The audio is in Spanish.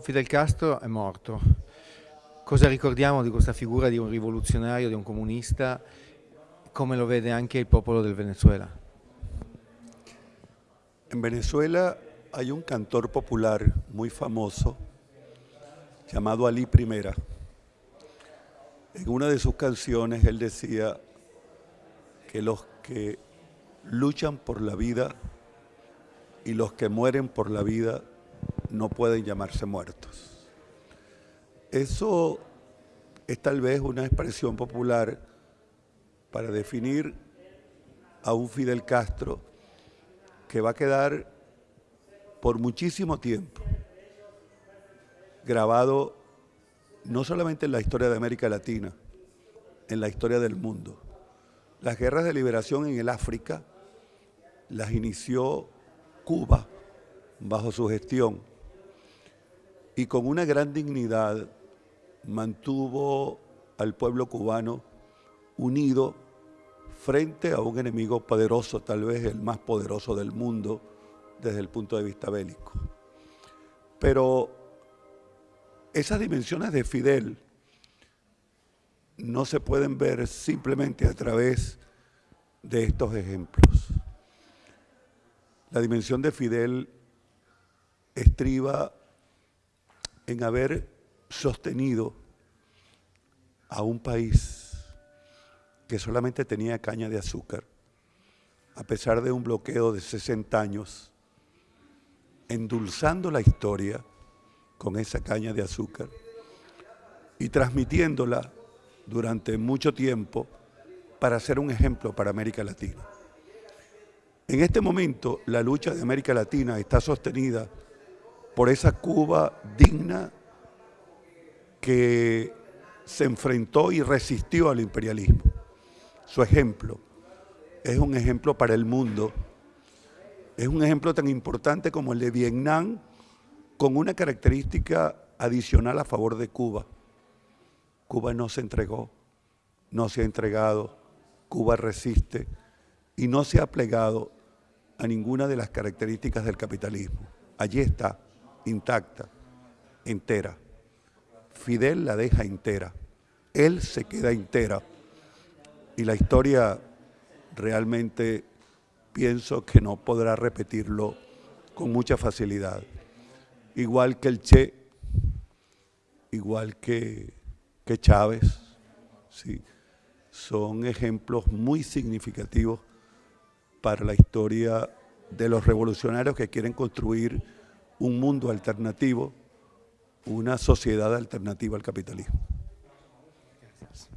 Fidel Castro è morto. Cosa ricordiamo di questa figura di un rivoluzionario, di un comunista? Come lo vede anche il popolo del Venezuela? En Venezuela hay un cantor popular muy famoso llamado Ali Primera. En una de sus canciones él decía que los que luchan por la vida y los que mueren por la vida no pueden llamarse muertos. Eso es tal vez una expresión popular para definir a un Fidel Castro que va a quedar por muchísimo tiempo grabado no solamente en la historia de América Latina, en la historia del mundo. Las guerras de liberación en el África las inició Cuba bajo su gestión y con una gran dignidad mantuvo al pueblo cubano unido frente a un enemigo poderoso, tal vez el más poderoso del mundo desde el punto de vista bélico. Pero esas dimensiones de Fidel no se pueden ver simplemente a través de estos ejemplos. La dimensión de Fidel estriba en haber sostenido a un país que solamente tenía caña de azúcar, a pesar de un bloqueo de 60 años, endulzando la historia con esa caña de azúcar y transmitiéndola durante mucho tiempo para ser un ejemplo para América Latina. En este momento la lucha de América Latina está sostenida por esa Cuba digna que se enfrentó y resistió al imperialismo. Su ejemplo es un ejemplo para el mundo, es un ejemplo tan importante como el de Vietnam, con una característica adicional a favor de Cuba. Cuba no se entregó, no se ha entregado, Cuba resiste y no se ha plegado a ninguna de las características del capitalismo. Allí está, intacta, entera. Fidel la deja entera, él se queda entera. Y la historia realmente pienso que no podrá repetirlo con mucha facilidad. Igual que el Che, igual que, que Chávez, ¿sí? son ejemplos muy significativos para la historia de los revolucionarios que quieren construir un mundo alternativo, una sociedad alternativa al capitalismo. Gracias.